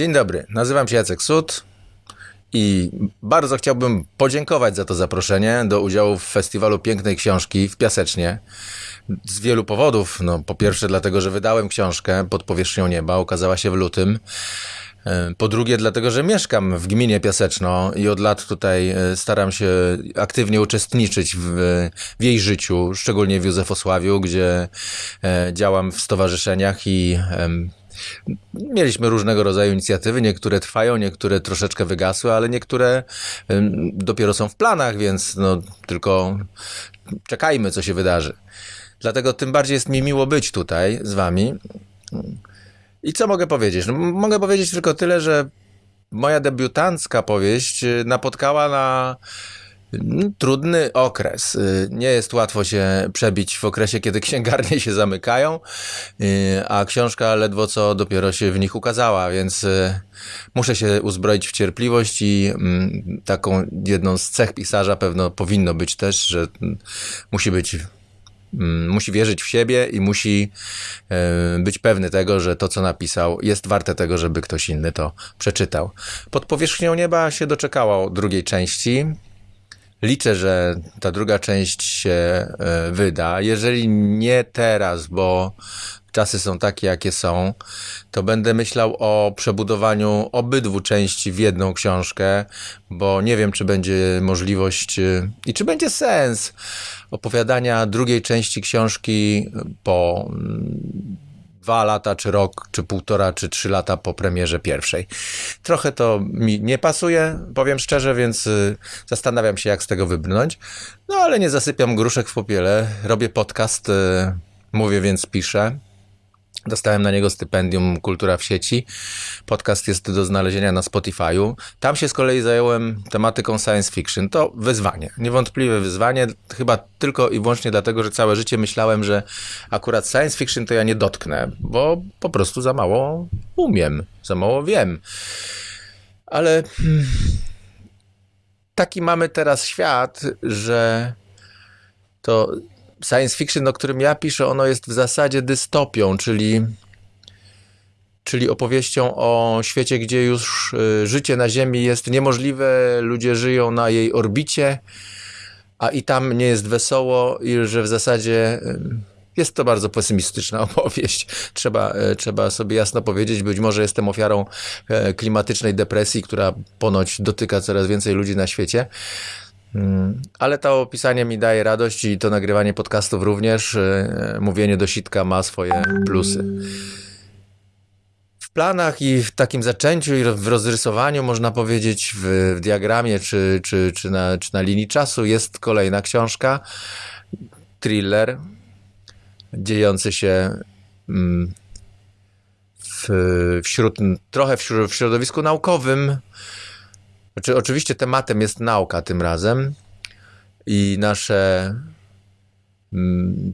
Dzień dobry, nazywam się Jacek Sud i bardzo chciałbym podziękować za to zaproszenie do udziału w Festiwalu Pięknej Książki w Piasecznie. Z wielu powodów. No, po pierwsze, dlatego, że wydałem książkę pod powierzchnią nieba, ukazała się w lutym. E, po drugie, dlatego, że mieszkam w gminie Piaseczno i od lat tutaj e, staram się aktywnie uczestniczyć w, w jej życiu, szczególnie w Józefosławiu, gdzie e, działam w stowarzyszeniach i Mieliśmy różnego rodzaju inicjatywy, niektóre trwają, niektóre troszeczkę wygasły, ale niektóre dopiero są w planach, więc no, tylko czekajmy, co się wydarzy. Dlatego tym bardziej jest mi miło być tutaj z wami. I co mogę powiedzieć? No, mogę powiedzieć tylko tyle, że moja debiutancka powieść y, napotkała na trudny okres. Y, nie jest łatwo się przebić w okresie, kiedy księgarnie się zamykają, y, a książka ledwo co dopiero się w nich ukazała, więc muszę się uzbroić w cierpliwość i mm, taką jedną z cech pisarza pewno powinno być też, że mm, musi być Mm, musi wierzyć w siebie i musi e, być pewny tego, że to, co napisał, jest warte tego, żeby ktoś inny to przeczytał. Pod powierzchnią nieba się doczekało drugiej części. Liczę, że ta druga część się e, wyda. Jeżeli nie teraz, bo czasy są takie, jakie są, to będę myślał o przebudowaniu obydwu części w jedną książkę, bo nie wiem, czy będzie możliwość e, i czy będzie sens opowiadania drugiej części książki po mm, dwa lata, czy rok, czy półtora, czy trzy lata po premierze pierwszej. Trochę to mi nie pasuje, powiem szczerze, więc y, zastanawiam się, jak z tego wybrnąć. No ale nie zasypiam gruszek w popiele, robię podcast, y, mówię, więc piszę. Dostałem na niego stypendium Kultura w sieci. Podcast jest do znalezienia na Spotify'u. Tam się z kolei zająłem tematyką science fiction. To wyzwanie, niewątpliwe wyzwanie, chyba tylko i wyłącznie dlatego, że całe życie myślałem, że akurat science fiction to ja nie dotknę, bo po prostu za mało umiem, za mało wiem. Ale hmm, taki mamy teraz świat, że to science fiction, o którym ja piszę, ono jest w zasadzie dystopią, czyli, czyli opowieścią o świecie, gdzie już y, życie na Ziemi jest niemożliwe, ludzie żyją na jej orbicie, a i tam nie jest wesoło i że w zasadzie y, jest to bardzo pesymistyczna opowieść. Trzeba, y, trzeba sobie jasno powiedzieć, być może jestem ofiarą klimatycznej depresji, która ponoć dotyka coraz więcej ludzi na świecie. Mm, ale to opisanie mi daje radość i to nagrywanie podcastów również. E, mówienie do sitka ma swoje plusy. W planach i w takim zaczęciu i w rozrysowaniu, można powiedzieć, w, w diagramie czy, czy, czy, na, czy na linii czasu jest kolejna książka. Thriller dziejący się mm, w, wśród, trochę w, w środowisku naukowym, znaczy, oczywiście tematem jest nauka tym razem i nasze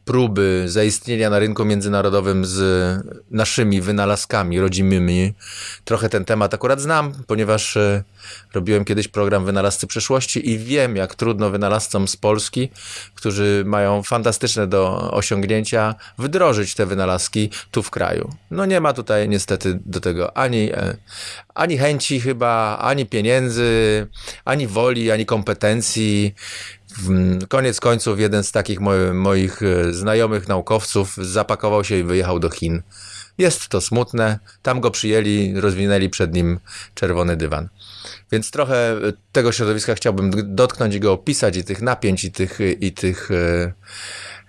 próby zaistnienia na rynku międzynarodowym z naszymi wynalazkami rodzimymi. Trochę ten temat akurat znam, ponieważ e, robiłem kiedyś program Wynalazcy Przeszłości i wiem, jak trudno wynalazcom z Polski, którzy mają fantastyczne do osiągnięcia, wdrożyć te wynalazki tu w kraju. No nie ma tutaj niestety do tego ani, e, ani chęci chyba, ani pieniędzy, ani woli, ani kompetencji. Koniec końców jeden z takich moich e, znajomych naukowców zapakował się i wyjechał do Chin. Jest to smutne. Tam go przyjęli, rozwinęli przed nim czerwony dywan. Więc trochę tego środowiska chciałbym dotknąć i go opisać, i tych napięć, i tych, i tych e,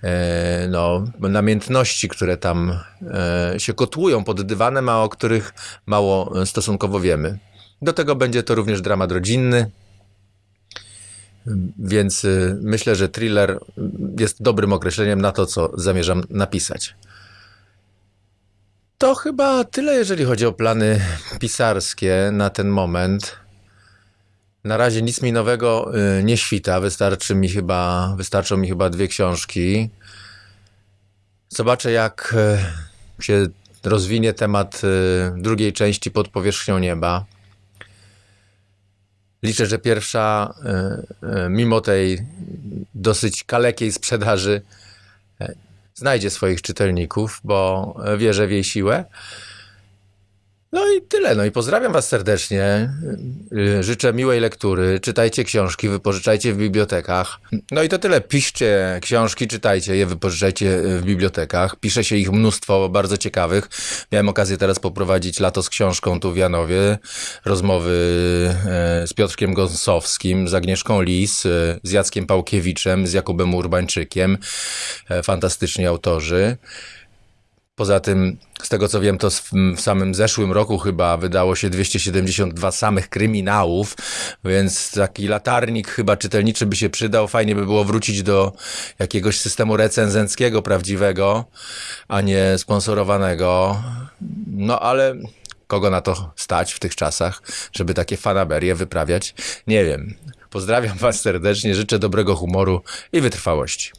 e, no, namiętności, które tam e, się kotłują pod dywanem, a o których mało stosunkowo wiemy. Do tego będzie to również dramat rodzinny, więc myślę, że thriller jest dobrym określeniem na to, co zamierzam napisać. To chyba tyle, jeżeli chodzi o plany pisarskie na ten moment. Na razie nic mi nowego y, nie świta. Wystarczy mi chyba, wystarczą mi chyba dwie książki. Zobaczę, jak y, się rozwinie temat y, drugiej części pod powierzchnią nieba. Liczę, że pierwsza, mimo tej dosyć kalekiej sprzedaży, znajdzie swoich czytelników, bo wierzę w jej siłę. No i tyle. No i pozdrawiam Was serdecznie. Y, Życzę miłej lektury. Czytajcie książki, wypożyczajcie w bibliotekach. No i to tyle. Piszcie książki, czytajcie je, wypożyczajcie w bibliotekach. Pisze się ich mnóstwo bardzo ciekawych. Miałem okazję teraz poprowadzić lato z książką tu w Janowie. Rozmowy e, z Piotrkiem Gąsowskim, z Agnieszką Lis, z Jackiem Pałkiewiczem, z Jakubem Urbańczykiem. E, Fantastyczni autorzy. Poza tym, z tego co wiem, to w samym zeszłym roku chyba wydało się 272 samych kryminałów, więc taki latarnik chyba czytelniczy by się przydał. Fajnie by było wrócić do jakiegoś systemu recenzenckiego, prawdziwego, a nie sponsorowanego. No ale kogo na to stać w tych czasach, żeby takie fanaberie wyprawiać? Nie wiem. Pozdrawiam Was serdecznie, życzę dobrego humoru i wytrwałości.